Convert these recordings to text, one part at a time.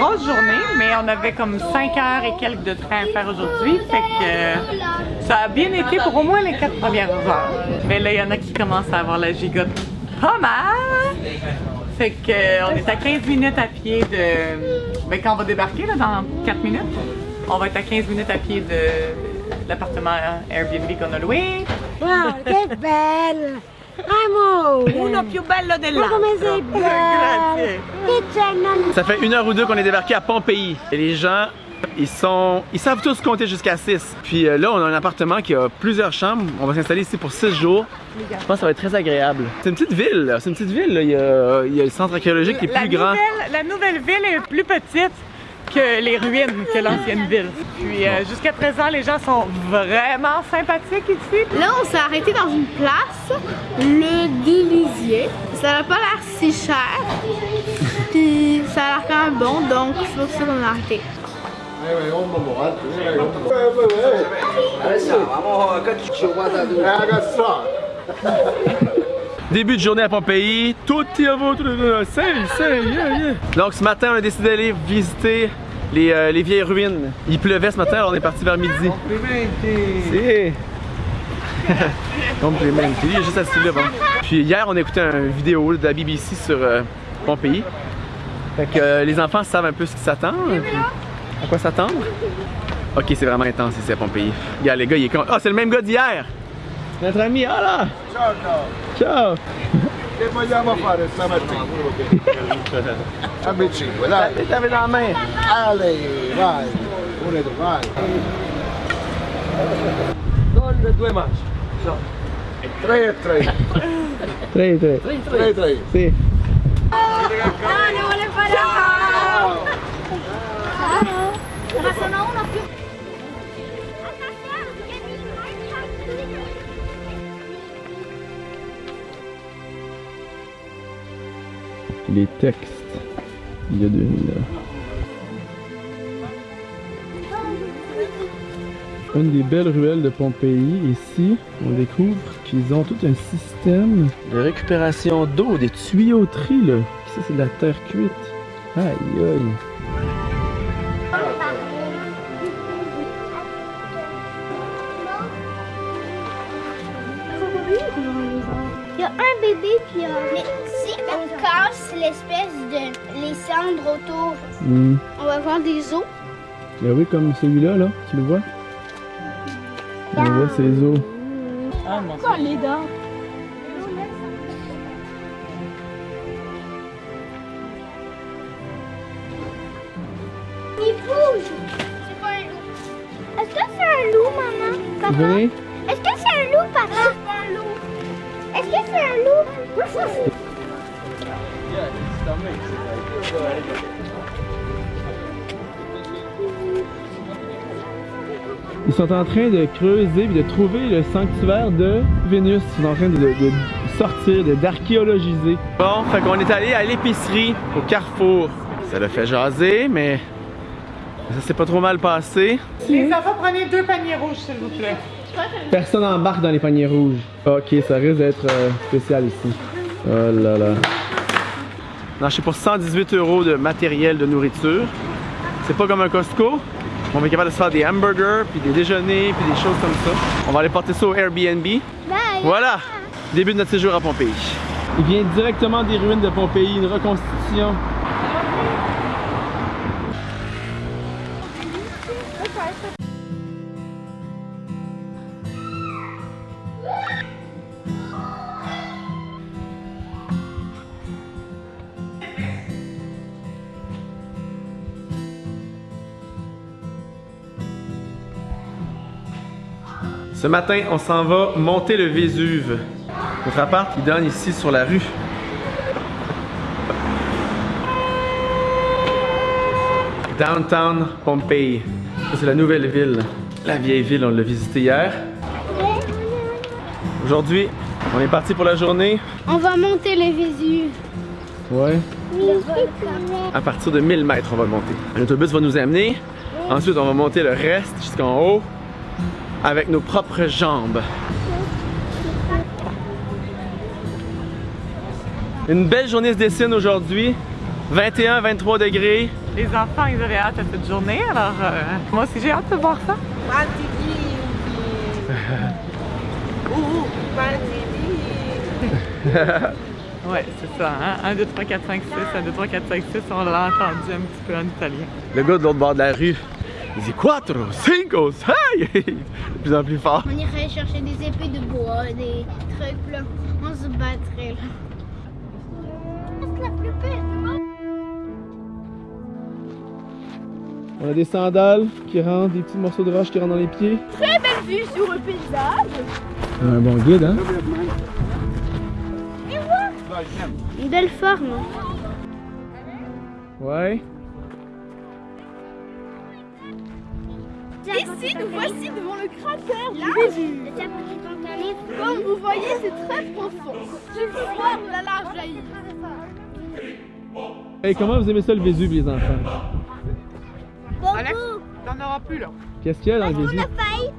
grosse journée, mais on avait comme 5 heures et quelques de train à faire aujourd'hui. Euh, ça a bien été pour au moins les 4 premières heures. Mais là, il y en a qui commencent à avoir la gigote pas mal. Fait que euh, on est à 15 minutes à pied de. Ben, quand on va débarquer là, dans 4 minutes, on va être à 15 minutes à pied de l'appartement Airbnb qu'on a loué. Wow, che bella! Amore! Uno più bello Ma come sei! Grazie. Che c'è non... Ça fait une heure ou deux qu'on est débarqué à Pompéi. Et les gens, ils sont, ils savent tous compter jusqu'à 6. Puis euh, là, on a un appartement qui a plusieurs chambres. On va s'installer ici pour 6 jours. Je pense que ça va être très agréable. C'est une petite ville, là. C'est une petite ville. là. Il, y a, il y a le centre archéologique qui est La plus grand. la nouvelle ville est plus petite que les ruines que l'ancienne ville. Puis euh, jusqu'à présent, les gens sont vraiment sympathiques ici. Là, on s'est arrêté dans une place, le Délisier. Ça n'a pas l'air si cher. Puis ça a l'air quand même bon, donc c'est pour ça qu'on a arrêté. Début de journée à Pompéi. Tout est à votre c'est, c'est, yeah, yeah. Donc ce matin, on a décidé d'aller visiter les, euh, les vieilles ruines. Il pleuvait ce matin, alors on est parti vers midi. Si. Complimenti. Il est juste assis là. bon. Puis hier, on a écouté une vidéo de la BBC sur euh, Pompéi. Fait que euh, les enfants savent un peu ce qui s'attend. À quoi s'attendre? Ok, c'est vraiment intense ici à Pompéi. Regarde, les gars, il est con. Ah, c'est le même gars d'hier! Notre ami, ah là! Ciao, ciao. Ciao! Che vogliamo fare stamattina? Amici, dai. Les t'avais dans la main. Ale, vai. Uno e due, vai. Con due manche. No. Tre e tre. Tre, tre. Tre e tre. Si. Ah, ne vuole fare Ciao! Ma sono uno Les textes. Il y a 2000 ans. Une des belles ruelles de Pompéi. Ici, on découvre qu'ils ont tout un système de récupération d'eau, des tuyauteries là. Ça, c'est de la terre cuite. Aïe aïe. Il y a un bébé puis. Mais si on casse l'espèce de... les cendres autour, Hmm. on va voir des os. Ben oui, comme celui-là, là. Tu le vois? On voit ses os. Ah, mon Pourquoi les dents? Il bouge. C'est pas un loup? Est-ce que c'est un loup, maman? Papa? Venez. Est-ce que c'est un loup, papa? C'est un loup. Est-ce que c'est un loup? Ils sont en train de creuser et de trouver le sanctuaire de Vénus. Ils sont en train de, de- de sortir, de- d'archéologiser. Bon, fait qu'on est allé à l'épicerie au Carrefour. Ça l'a fait jaser, mais ça s'est pas trop mal passé. Les enfants, prenez deux paniers rouges, s'il vous plaît. Personne embarque dans les paniers rouges. Ok, ça risque d'être euh, spécial ici. Oh là là. On a acheté pour 118 euros de matériel de nourriture. C'est pas comme un Costco. On va être capable de se faire des hamburgers, puis des déjeuners, puis des choses comme ça. On va aller porter ça au Airbnb. Bye. Voilà! Début de notre séjour à Pompéi. Il vient directement des ruines de Pompéi, une reconstitution. Ce matin, on s'en va monter le Vésuve. Notre appart qui donne ici sur la rue. Downtown Pompey. Ça, c'est la nouvelle ville. La vieille ville, on l'a visitée hier. Aujourd'hui, on est parti pour la journée. On va monter le Vésuve. Ouais. À partir de 1000 mètres, on va le monter. Un autobus va nous amener. Ensuite, on va monter le reste jusqu'en haut avec nos propres jambes. Une belle journée se dessine aujourd'hui. 21-23 degrés. Les enfants, ils avaient hâte à cette journée, alors euh, moi aussi j'ai hâte de voir ça. Ouais, c'est ça, hein? 1, 2, 3, 4, 5, 6, 1, 2, 3, 4, 5, 6, on l'a entendu un petit peu en italien. Le gars de l'autre bord de la rue, 4, 5, 6! De plus en plus fort. On irait chercher des épées de bois, des trucs là. On se battrait là. C'est la plus belle du monde. On a des sandales qui rentrent, des petits morceaux de roche qui rentrent dans les pieds. Très belle vue sur le paysage. Un bon guide, hein? Une belle forme. Ouais. Ici, nous voici devant le cratère du Vésuve. Comme vous voyez, c'est très profond. Je vois la lave jaillir. Hey, comment vous aimez ça le Vésuve, les enfants? Alex, t'en auras plus là. Qu'est-ce qu'il y a dans le On Vésuve? a failli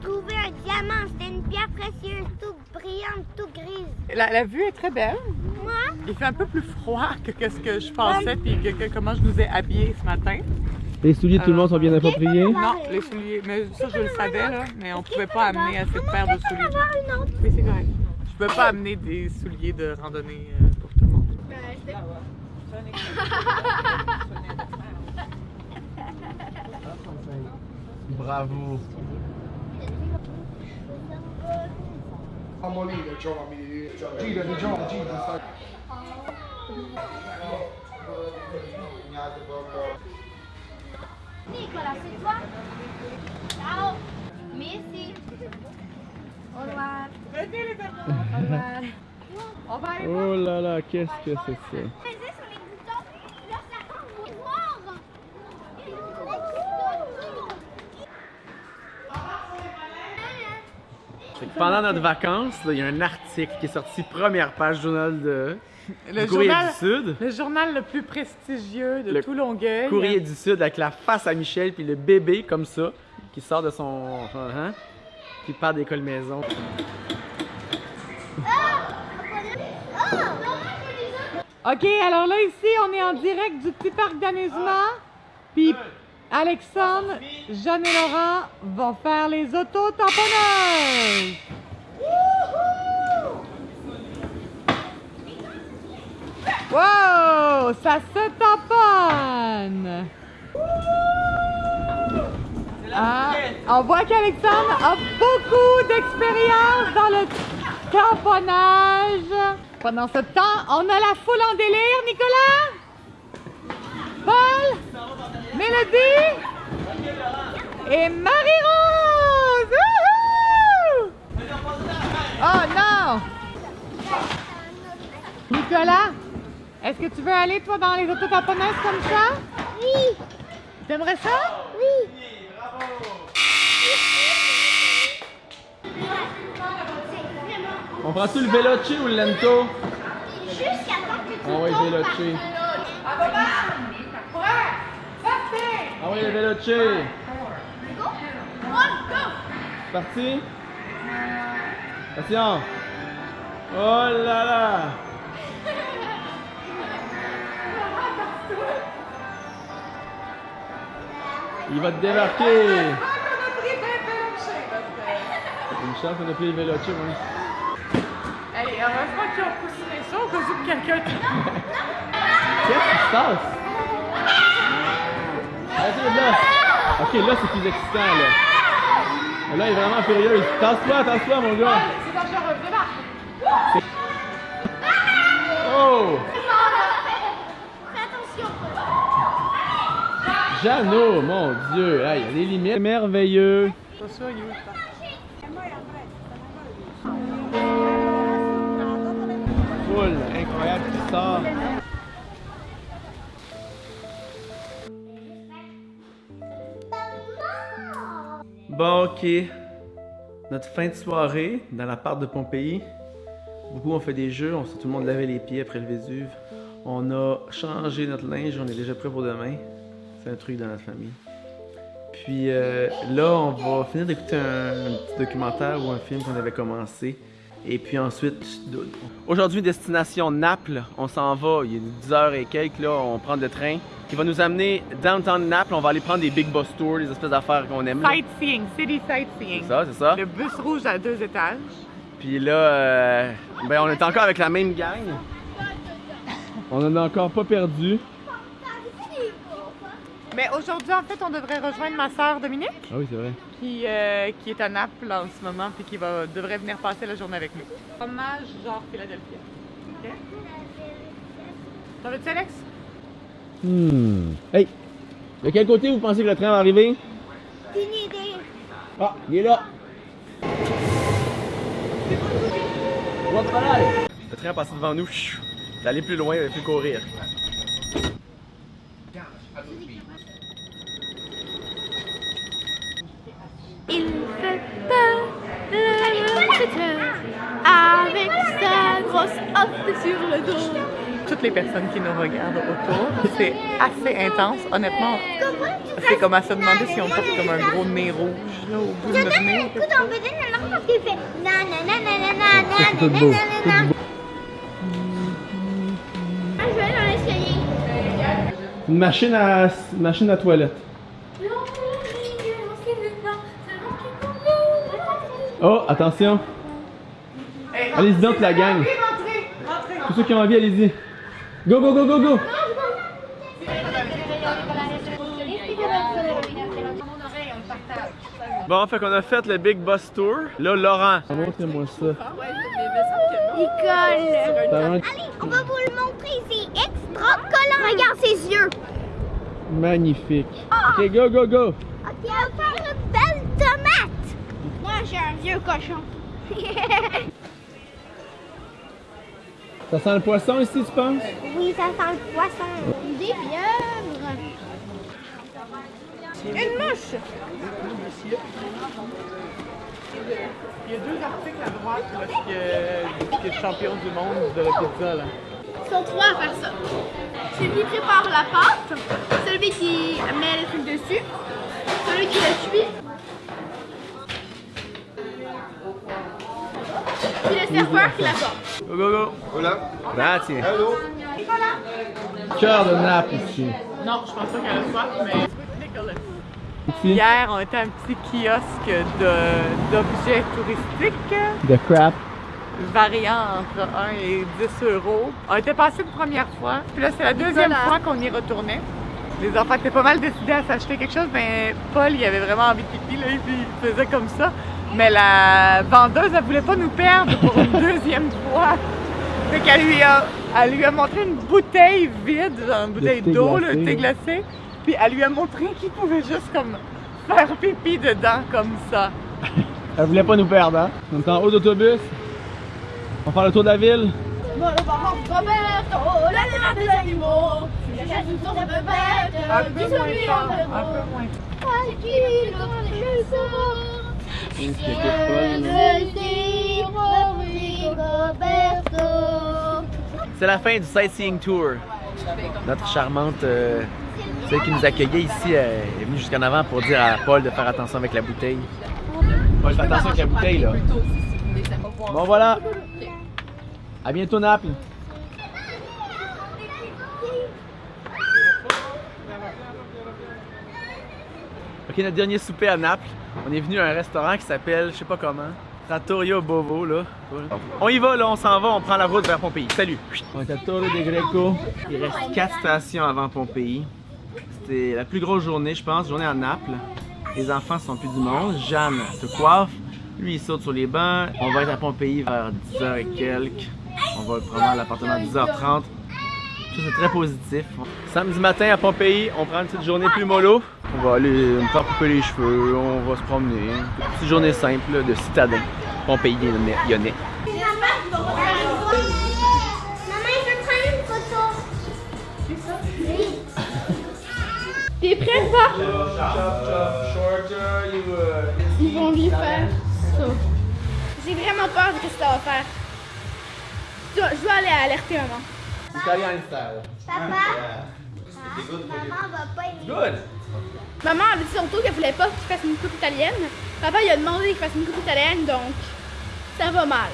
trouver un diamant? C'était une pierre précieuse, toute brillante, toute grise. La, la vue est très belle. Moi, Il fait un peu plus froid que, que ce que je pensais, puis que, que comment je nous ai habillés ce matin. Les souliers de tout le monde sont bien appropriés? Non, les souliers, mais ça je le savais là, mais on pouvait pas amener assez de paires de souliers? avoir une autre? Oui, c'est correct. Je pouvais pas amener des souliers de randonnée euh, pour tout le monde. Bravo. Di giovani, gira. Nicolas, c'est toi Ciao. Merci. Au revoir. Va aller Oh là là, qu'est-ce que c'est ça? Pesez sur les boutons. Là, ça rend voir. Fait que Pendant notre vacances, il y a un article qui est sorti première page du journal de Le du Courrier journal, du Sud. le journal le plus prestigieux de Le tout Longueuil. Courrier du Sud avec la face à Michel puis le bébé comme ça qui sort de son hein, qui part d'école maison. OK, alors là, ici, on est en direct du petit parc d'amusement. Puis Alexandre, Jeanne et Laurent vont faire les auto-tamponneuses. Wow! Ça se tamponne! Ah, on voit qu'Alexandre a beaucoup d'expérience dans le tamponnage. Pendant ce temps, on a la foule en délire, Nicolas? Paul? Et Marie-Rose! Wouhou! Oh non! Nicolas, est-ce que tu veux aller, toi, dans les autotamponneuses comme ça? Oui, T'aimerais ça? oui. On prend-tu le veloce ou le lento? Jusqu'à temps que tu Ah tombes veloce. Ah ouais, le veloce. Parti? Attention. Oh là là. Il va te débarquer. Une chance qu'on a pris veloce, oui. Allez, heureusement qu'ils ont poussé ça au cas où quelqu'un... Qu'est-ce qui se passe? Vas-y, là. Ok, là, c'est plus excitant, là. Là, il est vraiment furieux. Tasse-toi, tasse-toi, mon gars. C'est dangereux, débarque! Oh! Jeannot, mon Dieu. Ah, Il y a des limites. Merveilleux. Foule incroyable qui sort. Ok. Notre fin de soirée dans la part de Pompéi. Beaucoup ont fait des jeux, on s'est tout le monde lavé les pieds après le Vésuve. On a changé notre linge, on est déjà prêt pour demain. C'est un truc dans notre famille. Puis euh, là, on va finir d'écouter un petit documentaire ou un film qu'on avait commencé Et puis ensuite, aujourd'hui, destination Naples. On s'en va, il est 10 heures et quelques, là, on prend le train qui va nous amener downtown Naples. On va aller prendre des big bus tours, des espèces d'affaires qu'on aime. là. Sightseeing, city sightseeing. C'est ça, c'est ça. Le bus rouge à deux étages. Puis là, euh, ben on est encore avec la même gang. On en a encore pas perdu. Mais aujourd'hui, en fait, on devrait rejoindre ma sœur Dominique, Ah oui, c'est vrai. qui, euh, qui est à Naples en ce moment, puis qui va, devrait venir passer la journée avec nous. Fromage genre Philadelphia. OK? T'en veux-tu, Alex? Hmm. Hey! De quel côté vous pensez que le train va arriver? Une idée. Ah, il est là! Le train a passé devant nous. Allé plus loin, il pu courir. Il fait peur, le traiteur, avec sa grosse hotte sur le dos. Toutes les personnes qui nous regardent autour, c'est assez intense. Honnêtement, c'est comme à se demander si on porte comme un gros nez rouge là, au bout de notre nez. Parce qu'il fait nanana Ah. Une machine à, une machine à toilette. Oh, attention! Allez-y donc la gang! Tous ceux qui ont envie, allez-y! Go, go, go, go, go! Bon, fait qu'on a fait le Big Bus Tour. Là, Laurent. Montrez-moi ça. Il colle. Allez, on va vous le montrer. C'est extra collant. Regarde ses yeux. Magnifique. Ok, go, go, go! Ok, on va faire une belle tomate. Moi, j'ai un vieux cochon. Ça sent le poisson ici, tu penses? oui, ça sent le poisson. Des pieuvres. Une mouche! Il y a deux articles à droite là, qui, est, qui est champion du monde de la pizza. Là. Ils sont trois à faire ça. Celui qui prépare la pâte, celui qui met les trucs dessus, celui qui la cuit, puis le serveur qui la porte. Go, go, go! Voilà. Grazie. Hello. Cœur de Naples ici. Non, je pense pas qu'elle a soif, mais. Hier, on était à un petit kiosque d'objets touristiques, De crap. variant entre 1 et 10 euros. On était passé une première fois, puis là, c'est la deuxième fois qu'on y retournait. Les enfants étaient pas mal décidés à s'acheter quelque chose, mais Paul, il avait vraiment envie de pipi, là, et puis il faisait comme ça. Mais la vendeuse, elle voulait pas nous perdre pour une deuxième fois. Fait qu'elle lui a, elle lui a montré une bouteille vide, genre une bouteille d'eau, le glacé. thé glacé. Puis elle lui a montré qu'il pouvait juste comme faire pipi dedans comme ça. Elle voulait pas nous perdre, hein? On est en haut d'autobus. On va faire le tour de la ville. De bête, Un peu moins C'est la fin du sightseeing tour. Notre charmante, euh, celle qui nous accueillait ici, est venue jusqu'en avant pour dire à Paul de faire attention avec la bouteille. Paul, fais attention avec la bouteille, là. Bon, voilà. À bientôt, Naples. Ok, notre dernier souper à Naples. On est venu à un restaurant qui s'appelle, je sais pas comment, Trattoria Bovo, là. On y va, là, on s'en va, on prend la route vers Pompéi. Salut! On est à Torre de Greco. Il reste 4 stations avant Pompéi. C'était la plus grosse journée, je pense, journée à Naples. Les enfants sont plus du monde. Jeanne se coiffe. Lui, il saute sur les bancs. On va être à Pompéi vers 10h et quelques. On va prendre l'appartement à 10h30. Ça, c'est très positif. Samedi matin à Pompéi, on prend une petite journée plus mollo. On va aller me faire couper les cheveux, on va se promener. Une petite journée simple de citadin. Pompéi lyonnais. lyonnais. Maman, il veut prendre une photo. T'es prêt, ça? Ils vont lui faire ça. J'ai vraiment peur de ce que ça va faire. Je dois, je dois aller alerter maman. Italian style. Papa? Maman va pas aimer. Good! Maman avait dit tantôt qu'elle voulait pas qu'il fasse une coupe italienne. Papa il a demandé qu'il fasse une coupe italienne, donc ça va mal.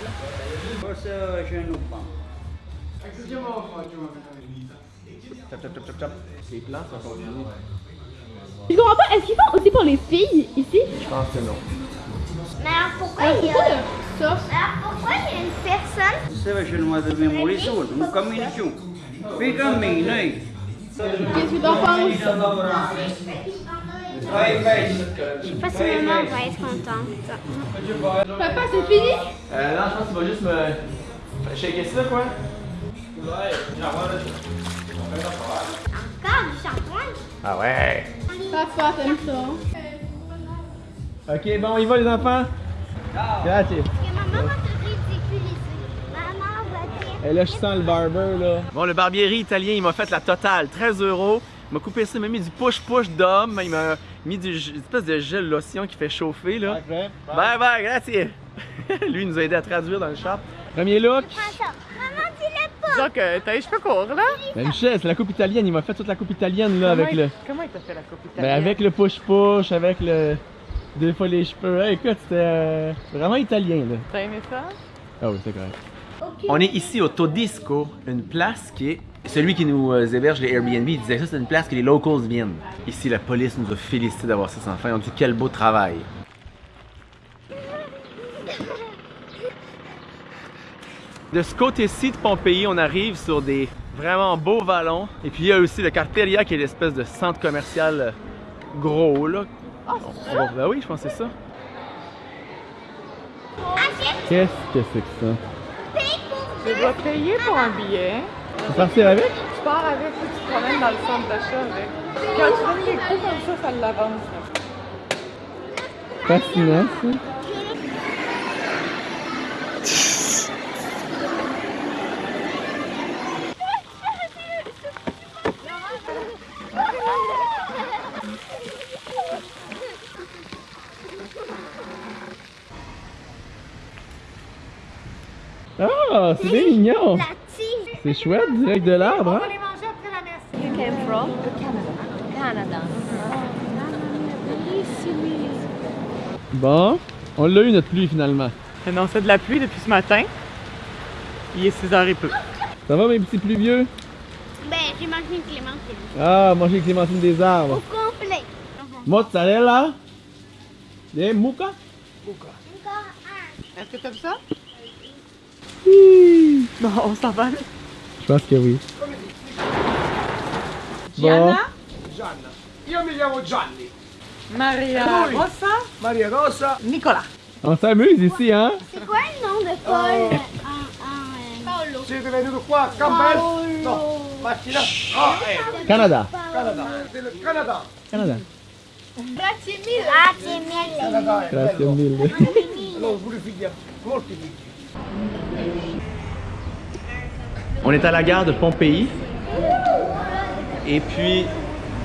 Les plans sont. Je comprends pas, est-ce qu'ils font aussi pour les filles ici? Je pense que non. Mais alors pourquoi Ah, il y a... pourquoi ça? Alors pourquoi il y a une personne... Chamar de demolição, um caminho. Fica a mim, né? Qu'est-ce que t'en penses? Je sais pas si maman va être contente. Papa, c'est fini? Euh, non, je pense qu'il va juste me. Shaker ça, quoi? Encore du shampoing Ah ouais! Papa, t'aimes ça? Ok, bon, on y va, les enfants? Grazie. Parce que maman va te ridiculiser. Maman va te... Et là, je sens le barber, là. Bon, le barbieri italien, il m'a fait la totale, 13 euros. Il m'a coupé ça, il m'a mis du push-push d'homme. Il m'a mis du, une espèce de gel lotion qui fait chauffer, là. Bye bye, grazie. Lui, il nous a aidé à traduire dans le shop. Premier look. Maman dis-le pas. Que t'as les cheveux courts, là. Ben, Michel, c'est la coupe italienne. Il m'a fait toute la coupe italienne, là, avec Comment le. il- Comment il t'a fait la coupe Ben, italienne? avec le push-push, avec le. Deux fois les cheveux. Hey, écoute, c'était euh, vraiment italien, là. T'as aimé ça? Ah oui, c'est correct. On est ici au Todisco, une place qui est. Celui qui nous euh, héberge les Airbnb, il disait ça, c'est une place que les locals viennent. Ici, la police nous a félicité d'avoir ça sans fin. On dit quel beau travail. De ce côté-ci de Pompéi, on arrive sur des vraiment beaux vallons. Et puis il y a aussi le Carteria qui est l'espèce de centre commercial euh, gros là. Ben oui, je pense que c'est ça. Qu'est-ce que c'est que ça? Tu dois payer pour un billet. Tu partir avec? Tu pars avec tu te promènes dans le centre d'achat avec. Quand tu donnes les coups comme ça, ça l'avance. Fascinant ça. Ah, c'est bien mignon! La tige. C'est chouette, direct de l'arbre, hein? les manger après la merci. Bon, on l'a eu notre pluie finalement. Annoncé de la pluie depuis ce matin. Il est 6h et peu. Ça va mes petits pluvieux? Ben, j'ai mangé une clémentine. Ah, manger les clémentines des Au arbres. complet. Mozzarella? Des mouka? Encore un. Est-ce que t'aimes ça? Bon, on s'en va. Je pense que oui. Gianna, Gianna. Io mi chiamo Gianni. Maria Lui. Rossa, Maria Rosa. Nicolas. on s'amuse ici, hein? C'est quoi le nom de Paul en, en, euh, Siete venuti qua a Campbell? No. Macchina? Ah, eh. Canada. Canada. Canada. Canada. Grazie mille. Ah, c'est miel. Canada Grazie mille. Allora pure figli, molti figli. On est à la gare de Pompéi. Et puis,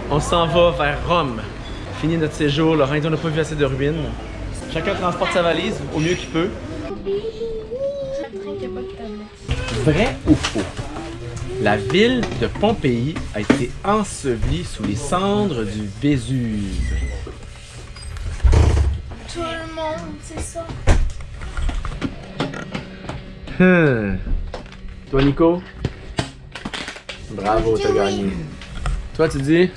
on s'en va vers Rome. Fini notre séjour. Dit on n'a pas vu assez de ruines. Chacun transporte sa valise au mieux qu'il peut. Vrai ou faux? La ville de Pompéi a été ensevelie sous les cendres du Vésuve. Tout le monde, c'est ça. Hmm. Toi, Nico? Bravo, t'as gagné. Toi, tu dis?